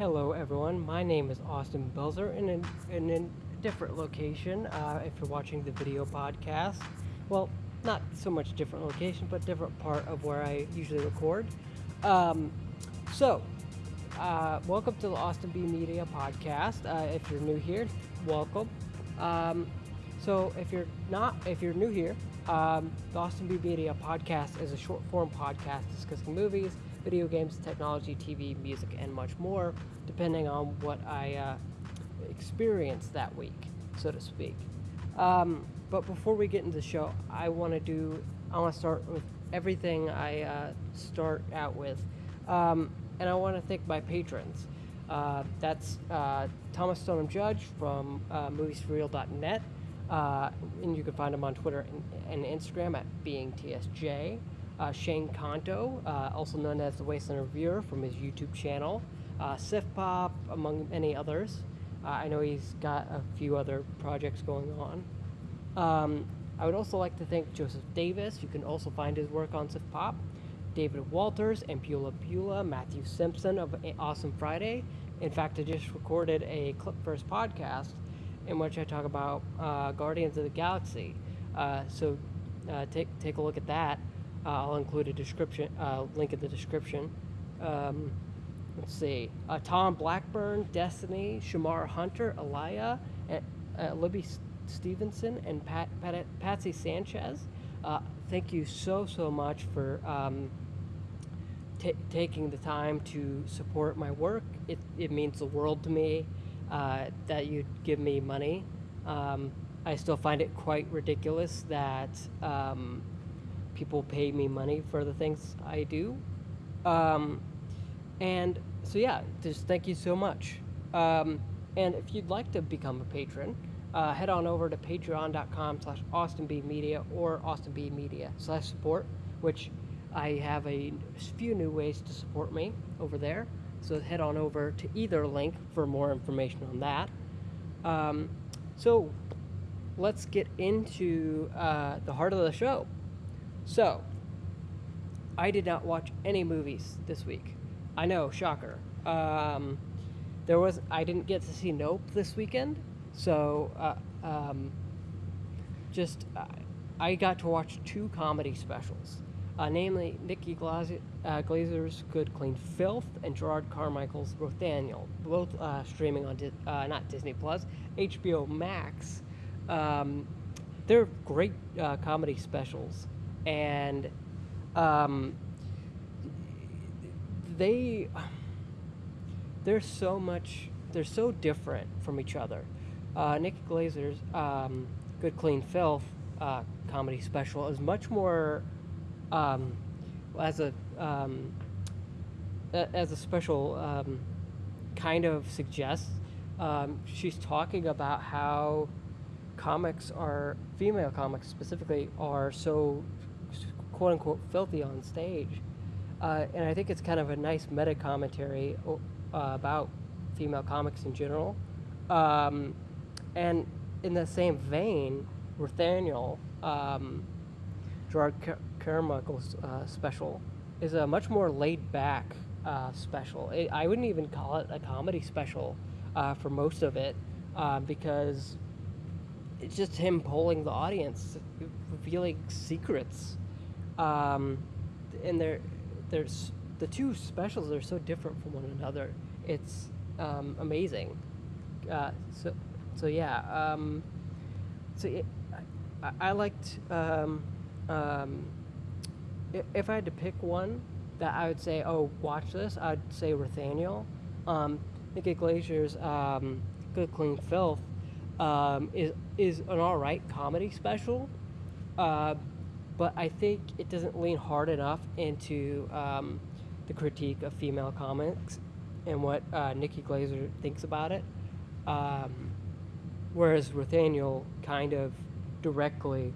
Hello, everyone. My name is Austin Belzer in a, in a different location. Uh, if you're watching the video podcast, well, not so much different location, but different part of where I usually record. Um, so, uh, welcome to the Austin B Media podcast. Uh, if you're new here, welcome. Um, so, if you're not, if you're new here, um, the Austin B Media podcast is a short form podcast discussing movies, video games, technology, TV, music, and much more, depending on what I uh, experienced that week, so to speak. Um, but before we get into the show, I want to do, I want to start with everything I uh, start out with. Um, and I want to thank my patrons. Uh, that's uh, Thomas Stoneham Judge from uh, moviesforreal.net. Uh, and you can find him on Twitter and, and Instagram at beingtsj. Uh, Shane Kanto, uh, also known as the Wasteland Reviewer from his YouTube channel. Uh, Sif Pop, among many others. Uh, I know he's got a few other projects going on. Um, I would also like to thank Joseph Davis. You can also find his work on Sif Pop. David Walters and Beulah, Matthew Simpson of Awesome Friday. In fact, I just recorded a Clip First podcast in which I talk about uh, Guardians of the Galaxy. Uh, so take take a look at that. Uh, I'll include a description uh, link in the description. Um, let's see. Uh, Tom Blackburn, Destiny, Shamar Hunter, Elia, and, Libby Stevenson, and Pat, Pat, Patsy Sanchez. thank you so so much for um, t- taking the time to support my work. It, it means the world to me uh, that you give me money. Um, I still find it quite ridiculous that um, people pay me money for the things I do. Um, and so, yeah, just thank you so much. Um, and if you'd like to become a patron, uh, head on over to patreon.com slash austinbmedia or austinbmedia slash support, which I have a few new ways to support me over there. So head on over to either link for more information on that. Um, so let's get into uh, the heart of the show. So, I did not watch any movies this week. I know, shocker. Um, there was I didn't get to see Nope this weekend, so uh, um, just uh, I got to watch two comedy specials uh, namely Nikki Glazer, uh, Glazer's Good Clean Filth and Jerrod Carmichael's Rothaniel, both uh, streaming on Di- uh, not Disney Plus, HBO Max. Um, they're great comedy specials, and um, they they're so much they're so different from each other. Uh, Nikki Glazer's um, Good Clean Filth comedy special is much more um, as a um, as a special um, kind of suggests, um, she's talking about how comics are female comics specifically are so quote unquote filthy on stage, uh, and I think it's kind of a nice meta commentary uh, about female comics in general, um, and in the same vein, Rothaniel. Um, Jerrod Carmichael's uh, special is a much more laid back uh, special. It, I wouldn't even call it a comedy special uh, for most of it uh, because it's just him polling the audience, revealing secrets. Um, and they're, there's the two specials are so different from one another. It's um, amazing. Uh, so, so yeah. Um, so it, I, I liked. Um, um, if I had to pick one that I would say, oh, watch this, I'd say Rothaniel. Um, Nikki Glazer's um, Good Clean Filth is is an all right comedy special, uh, but I think it doesn't lean hard enough into um, the critique of female comics and what uh, Nikki Glazer thinks about it. Um, whereas Rothaniel kind of directly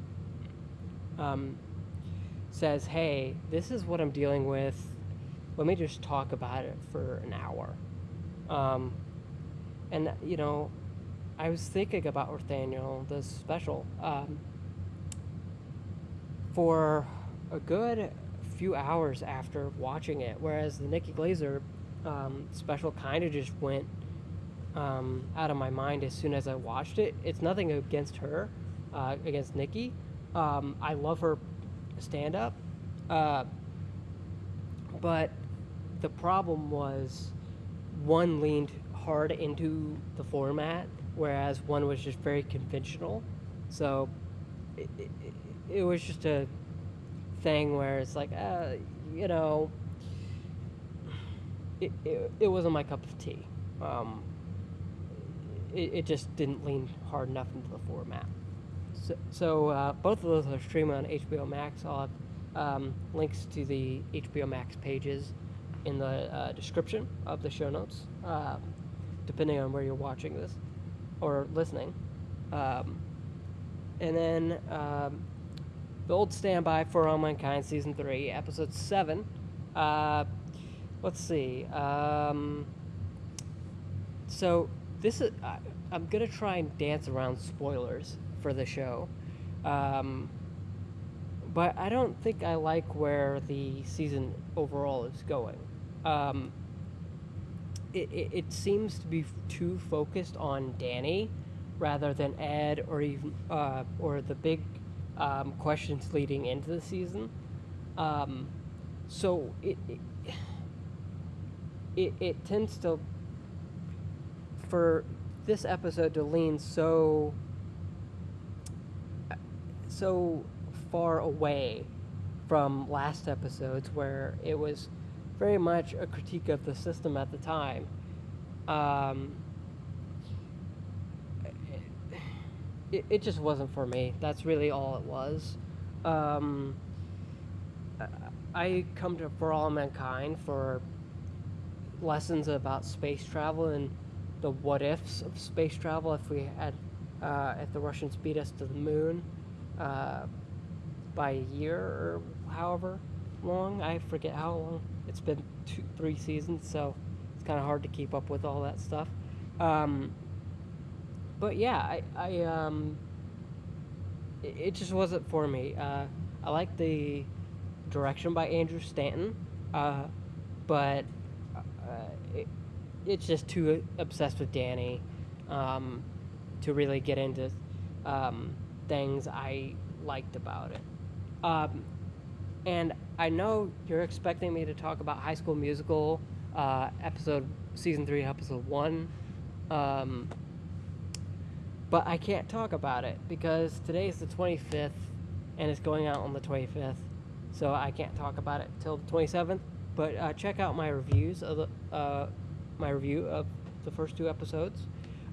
um, says, hey, this is what I'm dealing with. Let me just talk about it for an hour. Um, and, you know, I was thinking about Rothaniel, this special, um, for a good few hours after watching it, whereas the Nikki Glazer um, special kind of just went um, out of my mind as soon as I watched it. It's nothing against her, uh, against Nikki. Um, I love her stand up. Uh, but the problem was one leaned hard into the format, whereas one was just very conventional. So it, it, it was just a thing where it's like, uh, you know, it, it, it wasn't my cup of tea. Um, it, it just didn't lean hard enough into the format. So, so uh, both of those are streaming on HBO Max. I'll have um, links to the HBO Max pages in the uh, description of the show notes, um, depending on where you're watching this or listening. Um, and then um, the old standby for All Mankind season three, episode seven. Uh, let's see. Um, so this is I, I'm gonna try and dance around spoilers for the show. Um, but I don't think I like where the season overall is going. Um, it, it, it seems to be too focused on Danny rather than Ed or even uh, or the big um, questions leading into the season. Um, so it, it it tends to for this episode to lean so so far away from last episodes where it was very much a critique of the system at the time. Um, it, it just wasn't for me. That's really all it was. Um, I come to For All Mankind for lessons about space travel and the what ifs of space travel if we had uh, if the Russians beat us to the moon uh, by a year or however long. I forget how long. It's been two, three seasons, so it's kind of hard to keep up with all that stuff. Um, but yeah, I, I um, it, it, just wasn't for me. Uh, I like the direction by Andrew Stanton, uh, but uh, it, it's just too obsessed with Danny um, to really get into um, things I liked about it. Um, and I know you're expecting me to talk about High School Musical, uh, episode season three, episode one, um, but I can't talk about it because today is the 25th, and it's going out on the 25th, so I can't talk about it till the 27th. But uh, check out my reviews of the uh, my review of the first two episodes.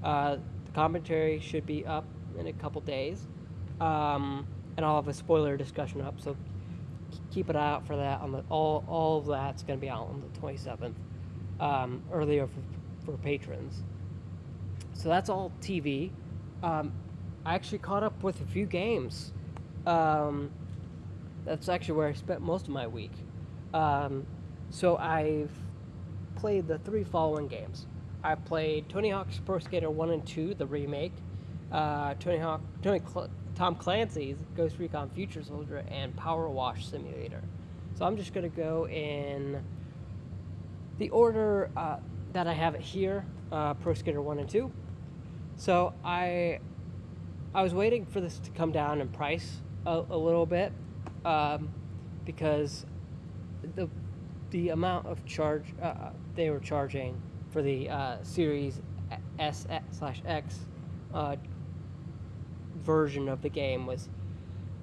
Uh, the commentary should be up in a couple days, um, and I'll have a spoiler discussion up. So keep an eye out for that. On the all all of that's going to be out on the 27th, um, earlier for, for patrons. So that's all TV. Um, I actually caught up with a few games. Um, that's actually where I spent most of my week. Um, so I've played the three following games. I played Tony Hawk's Pro Skater 1 and 2, the remake, uh, Tony Hawk, Tony Cl- Tom Clancy's Ghost Recon Future Soldier, and Power Wash Simulator. So I'm just going to go in the order uh, that I have it here uh, Pro Skater 1 and 2. So I, I was waiting for this to come down in price a, a little bit um, because the, the amount of charge uh, they were charging for the uh, Series S slash X uh, version of the game was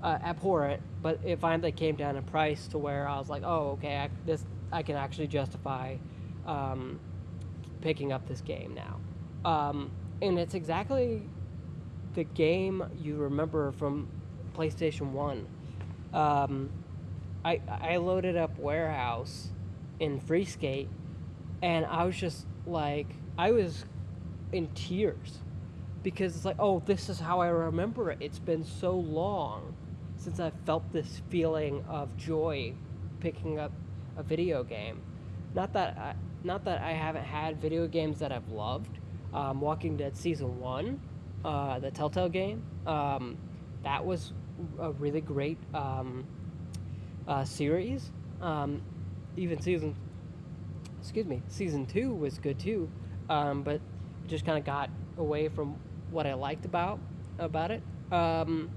uh, abhorrent, but it finally came down in price to where I was like, oh, okay, I, this I can actually justify um, picking up this game now. Um, and it's exactly the game you remember from PlayStation One. Um, I I loaded up Warehouse in Free Skate, and I was just like, I was in tears because it's like, oh, this is how I remember it. It's been so long since I felt this feeling of joy picking up a video game. Not that I, not that I haven't had video games that I've loved. Um, Walking Dead season one, uh, the Telltale game, um, that was a really great um, uh, series. Um, even season excuse me, season two was good too, um, but just kind of got away from what I liked about about it. Um,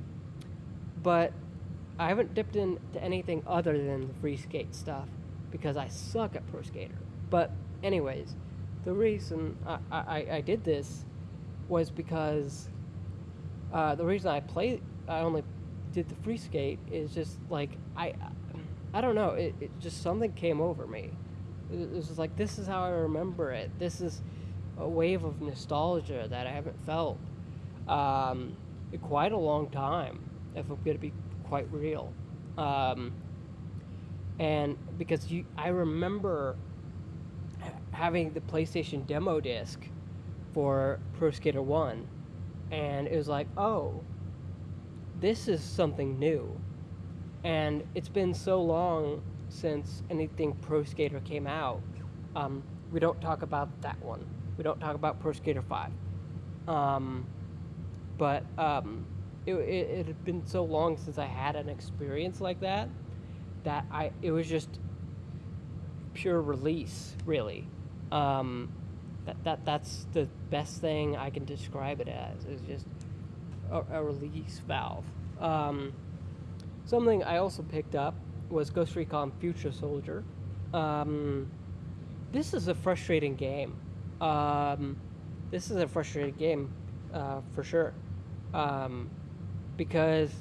but I haven't dipped into anything other than the free skate stuff because I suck at pro skater. But anyways, the reason I, I, I did this was because uh, the reason I play I only did the free skate is just like I I don't know it, it just something came over me. It was like this is how I remember it. This is a wave of nostalgia that I haven't felt um, in quite a long time. If I'm gonna be quite real, um, and because you I remember having the PlayStation demo disc for Pro Skater 1 and it was like, "Oh, this is something new." And it's been so long since anything Pro Skater came out. Um, we don't talk about that one. We don't talk about Pro Skater 5. Um, but um, it, it, it had been so long since I had an experience like that that I it was just pure release, really. Um, that, that that's the best thing I can describe it as. Is just a, a release valve. Um, something I also picked up was Ghost Recon Future Soldier. Um, this is a frustrating game. Um, this is a frustrating game uh, for sure. Um, because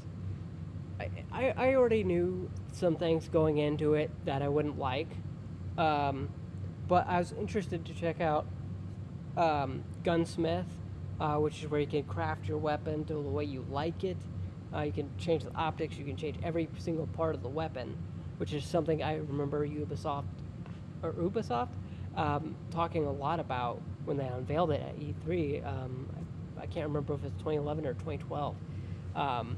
I, I, I already knew some things going into it that I wouldn't like. Um, but I was interested to check out um, Gunsmith, uh, which is where you can craft your weapon to the way you like it. Uh, you can change the optics, you can change every single part of the weapon, which is something I remember Ubisoft or Ubisoft um, talking a lot about when they unveiled it at E3. Um, I, can't remember if it's 2011 or 2012. Um,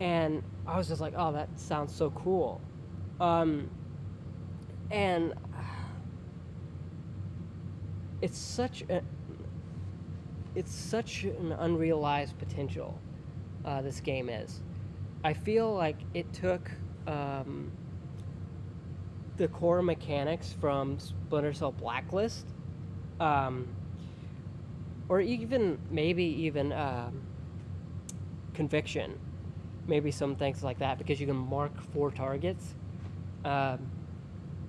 and I was just like, oh, that sounds so cool. Um, and it's such a it's such an unrealized potential uh, this game is. I feel like it took um, the core mechanics from Splinter Cell Blacklist, um, or even maybe even um, Conviction, maybe some things like that, because you can mark four targets, um,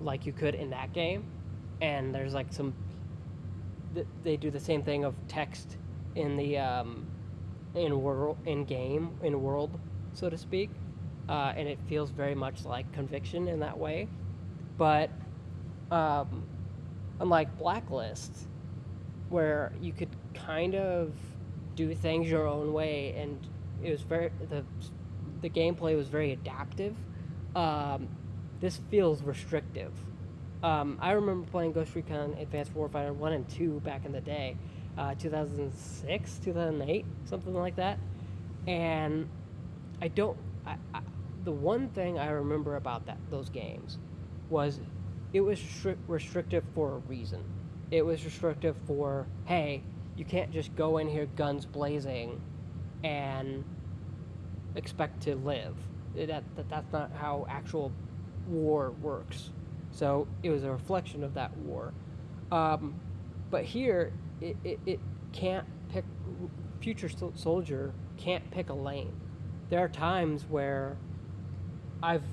like you could in that game, and there's like some they do the same thing of text in the um, in world in game in world so to speak. Uh, and it feels very much like conviction in that way. But um, unlike blacklist where you could kind of do things your own way and it was very the the gameplay was very adaptive um, this feels restrictive um, I remember playing Ghost Recon Advanced Warfighter 1 and 2 back in the day, uh, 2006, 2008, something like that. And I don't. I, I, the one thing I remember about that those games was it was stri- restrictive for a reason. It was restrictive for hey, you can't just go in here guns blazing and expect to live. That, that that's not how actual war works. So it was a reflection of that war. Um, but here, it, it, it, can't pick, Future Soldier can't pick a lane. There are times where I've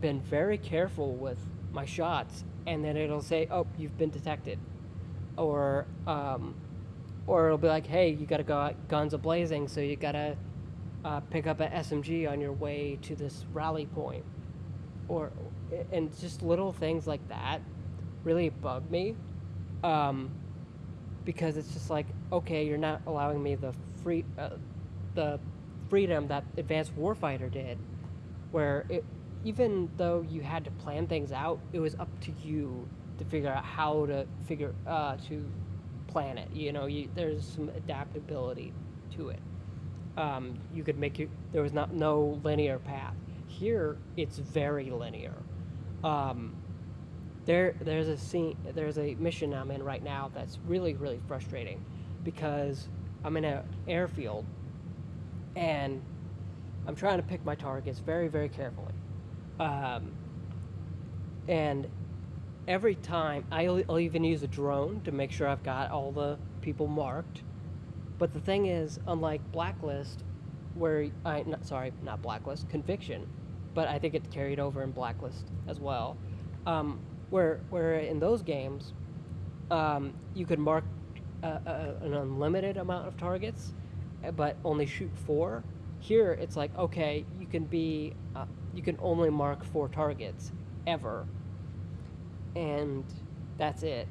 been very careful with my shots, and then it'll say, oh, you've been detected. Or, um, or it'll be like, hey, you gotta go out guns a blazing, so you gotta uh, pick up an SMG on your way to this rally point. Or, and just little things like that really bug me um, because it's just like okay you're not allowing me the free uh, the freedom that advanced warfighter did where it even though you had to plan things out it was up to you to figure out how to figure uh, to plan it you know you, there's some adaptability to it. Um, you could make it there was not no linear path. Here it's very linear um, there, there's a scene, there's a mission I'm in right now that's really, really frustrating, because I'm in an airfield, and I'm trying to pick my targets very, very carefully, um, and every time I'll, I'll even use a drone to make sure I've got all the people marked. But the thing is, unlike Blacklist, where I not sorry, not Blacklist, Conviction, but I think it carried over in Blacklist as well. Um, where where in those games, um, you could mark uh, uh, an unlimited amount of targets, uh, but only shoot four. Here, it's like okay, you can be, uh, you can only mark four targets ever, and that's it.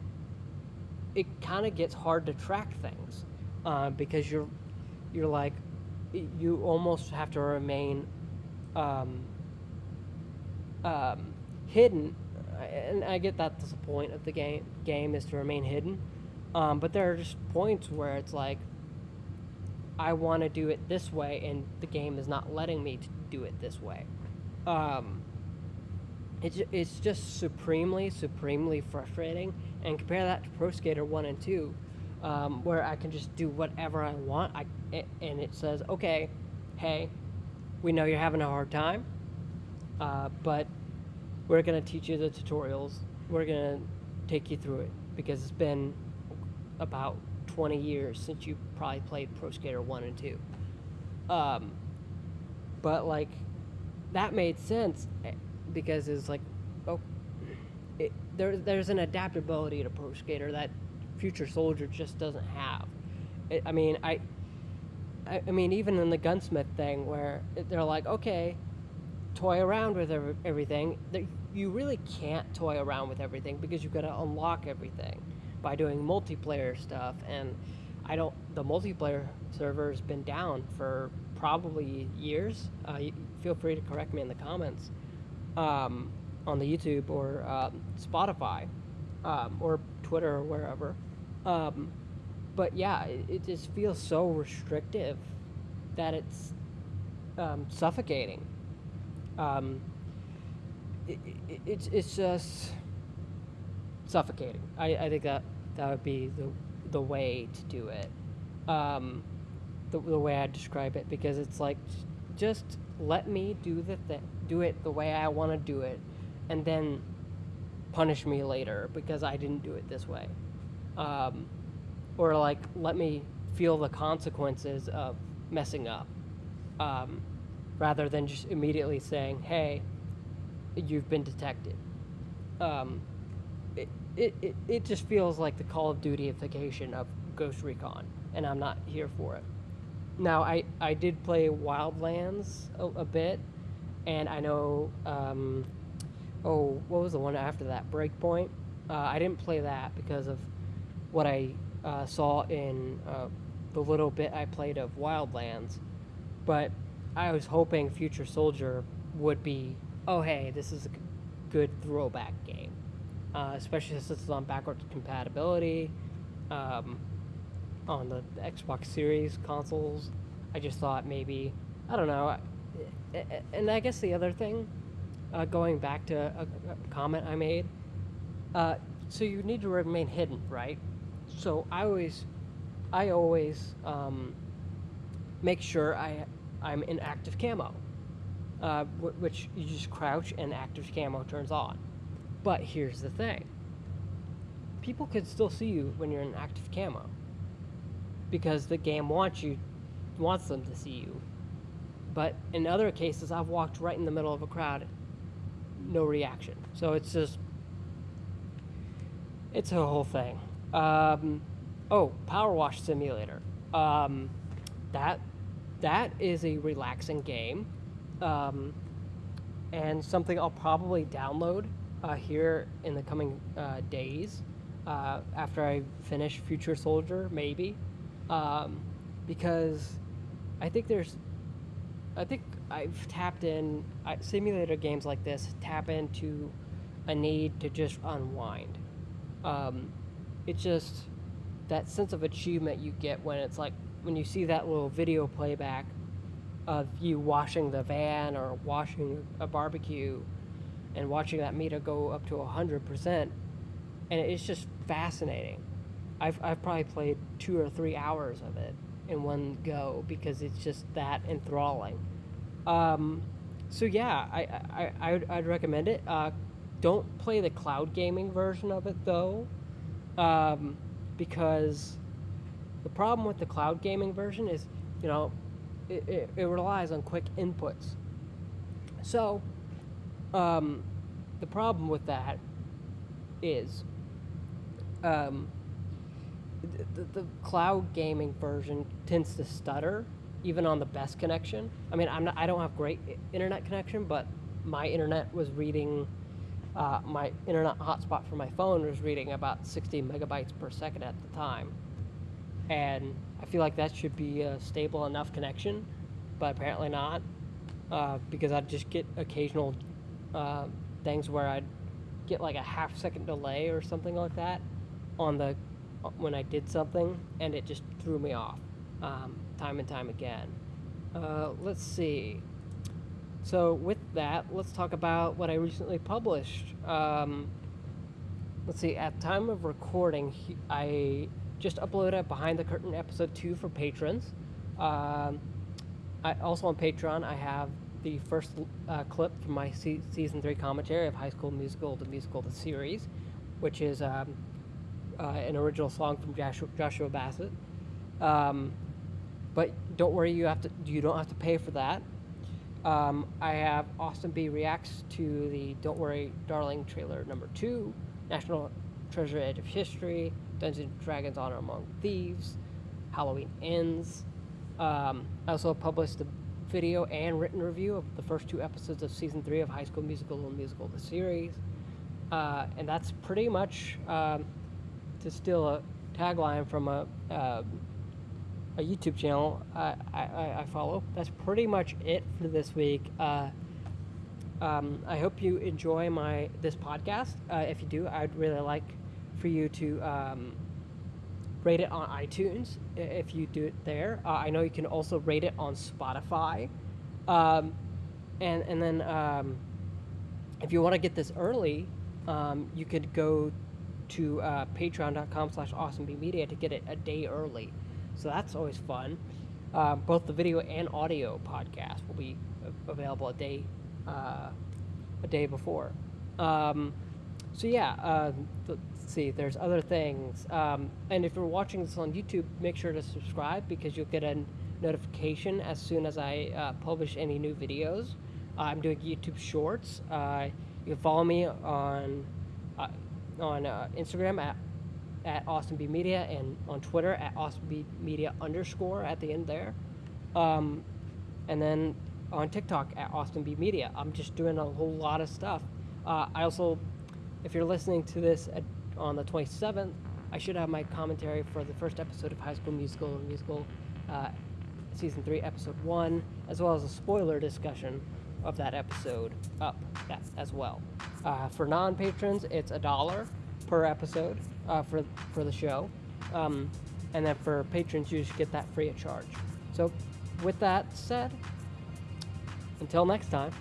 It kind of gets hard to track things uh, because you're, you're like, you almost have to remain um, um, hidden, and I get that's the point of the game. Game is to remain hidden, um, but there are just points where it's like, I want to do it this way, and the game is not letting me to do it this way. Um, it's, it's just supremely, supremely frustrating. And compare that to Pro Skater 1 and 2, um, where I can just do whatever I want. I, and it says, okay, hey, we know you're having a hard time, uh, but we're going to teach you the tutorials. We're going to take you through it because it's been about 20 years since you probably played Pro Skater 1 and 2. Um, but, like, that made sense eh, because it's like, oh, it, there, there's an adaptability to Pro Skater that Future Soldier just doesn't have. I mean, I, I mean, even in the gunsmith thing where they're like, okay, toy around with everything, you really can't toy around with everything because you've got to unlock everything by doing multiplayer stuff. And I don't, the multiplayer server has been down for probably years. Uh, feel free to correct me in the comments um, on the YouTube or um, Spotify um, or Twitter or wherever. Um, but yeah, it, it, just feels so restrictive that it's um, suffocating. Um, it, it, it's it's just suffocating. I, I think that that would be the the way to do it. Um, the, the way I describe it because it's like just let me do the thing, do it the way I want to do it, and then punish me later because I didn't do it this way, um, or like let me feel the consequences of messing up, um, rather than just immediately saying, "Hey, you've been detected." Um, it, it, it, it just feels like the Call of Dutyification of Ghost Recon, and I'm not here for it. Now, I, I did play Wildlands a, a bit, and I know, um, oh, what was the one after that? Breakpoint. Uh, I didn't play that because of what I uh, saw in uh, the little bit I played of Wildlands, but I was hoping Future Soldier would be, oh, hey, this is a good throwback game, uh, especially since it's on backwards compatibility. Um, on the Xbox Series consoles. I just thought maybe, I don't know. And I guess the other thing, uh, going back to a, comment I made, uh, so you need to remain hidden, right? So I always, I always um, make sure I, I'm in active camo, uh, which you just crouch and active camo turns on. But here's the thing. People could still see you when you're in active camo because the game wants you wants them to see you. But in other cases, I've walked right in the middle of a crowd, no reaction. So it's just it's a whole thing. Um, oh, Power Wash Simulator. Um, that that is a relaxing game, um, and something I'll probably download uh, here in the coming uh, days uh, after I finish Future Soldier, maybe um, because I think there's, I think I've tapped in I, simulator games like this tap into a need to just unwind. Um, it's just that sense of achievement you get when it's like when you see that little video playback of you washing the van or washing a barbecue and watching that meter go up to 100% and it's just fascinating I've, I've probably played two or three hours of it in one go because it's just that enthralling. Um, so yeah, I, I, I would, I'd recommend it. Uh, don't play the cloud gaming version of it though, um, because the problem with the cloud gaming version is, you know, it, it, it relies on quick inputs. So, um, the problem with that is um, the, the, cloud gaming version tends to stutter even on the best connection. I mean, I'm not, I don't have great internet connection, but my internet was reading, uh, my internet hotspot for my phone was reading about 60 megabytes per second at the time. And I feel like that should be a stable enough connection, but apparently not, uh, because I'd just get occasional uh, things where I'd get like a half second delay or something like that on the when I did something, and it just threw me off um, time and time again. Uh, let's see. So with that, let's talk about what I recently published. Um, let's see. At time of recording, I just uploaded Behind the Curtain episode two for patrons. Um, I also on Patreon, I have the first uh, clip from my se- season three commentary of High School Musical, the musical, the series, which is um, uh, an original song from Joshua, Joshua Bassett. Um, but don't worry, you have to you don't have to pay for that. Um, I have Austin B reacts to the Don't Worry Darling trailer number two, National Treasure Edge of History, Dungeons and Dragons Honor Among Thieves, Halloween Ends. Um, I also published a video and written review of the first two episodes of season three of High School Musical and Musical the series. Uh, and that's pretty much um, to steal a tagline from a uh, a YouTube channel I, I, I, follow. That's pretty much it for this week. Uh, um, I hope you enjoy my this podcast. Uh, if you do, I'd really like for you to um, rate it on iTunes if you do it there. Uh, I know you can also rate it on Spotify, um, and and then um, if you want to get this early, um, you could go to uh, patreon.com slash austinbmedia to get it a day early. So that's always fun. Uh, both the video and audio podcast will be available a day uh, a day before. Um, so yeah, uh, let's see. There's other things, um, and if you're watching this on YouTube, make sure to subscribe because you'll get a notification as soon as I uh, publish any new videos. I'm doing YouTube Shorts. Uh, you can follow me on uh, on uh, Instagram at at Austin B Media and on Twitter at Austin B Media underscore at the end there, um, and then on TikTok at Austin B Media. I'm just doing a whole lot of stuff. Uh, I also, if you're listening to this at, on the 27th, I should have my commentary for the first episode of High School Musical and Musical uh, season three, episode one, as well as a spoiler discussion of that episode up as well. Uh, for non patrons, it's a dollar per episode uh, for for the show, um, and then for patrons, you just get that free of charge. So, with that said, until next time.